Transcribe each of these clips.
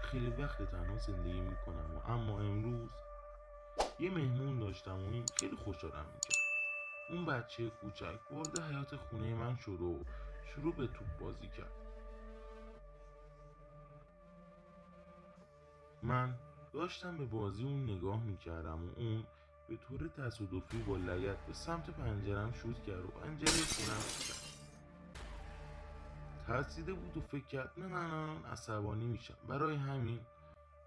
خیلی وقت تنها زندگی می‌کنم و اما امروز یه مهمون داشتم و این خیلی خوشحالم می‌کرد. اون بچه کوچک وارد حیات خونه من شد و شروع به توپ بازی کرد. من داشتم به بازی اون نگاه می‌کردم و اون به طور تصادفی با لگت به سمت پنجرم شوت کرد و پنجره خونم کرد ترسیده بود و فکر کرد من الان عصبانی میشم. برای همین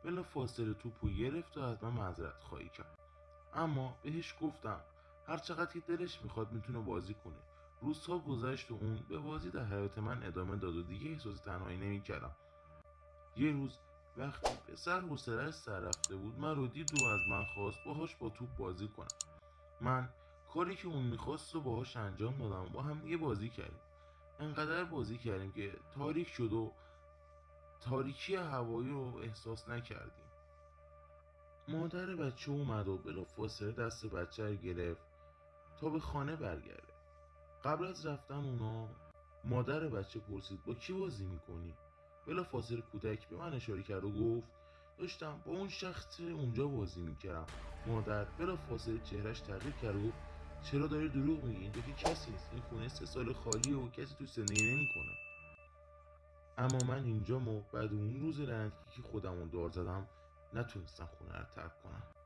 بلا فاصله توپو گرفت و از من معذرت خواهی کرد. اما بهش گفتم هر چقدر که دلش می‌خواد می‌تونه بازی کنه. روزها گذشت و اون به بازی در حیات من ادامه داد و دیگه احساس تنهایی نمی‌کردم. یه روز وقتی پسر حوصلهاش سر رفته بود من رو دید و از من خواست باهاش با توپ بازی کنم. من کاری که اون می‌خواست رو باهاش انجام دادم با هم دیگه بازی کردیم. انقدر بازی کردیم که تاریک شد و تاریکی هوایی رو احساس نکردیم. مادر بچه اومد و بلافاصله دست بچه رو گرفت تا به خانه برگرده. قبل از رفتن اونا مادر بچه پرسید با کی بازی می‌کنی؟ بلا فاصله کودک به من اشاره کرد و گفت داشتم با اون شخص اونجا بازی می‌کردم. مادر بلا فاصله چهرش تغییر کرد و چرا داری دروغ میگی؟ اینجا که کسی سه سال خالیه و کسی تو زندگی نمی‌کنه. اما من اینجا و بعد اون روز لعنتی که خودمون دار زدم نتونستم خونه رو ترک کنم.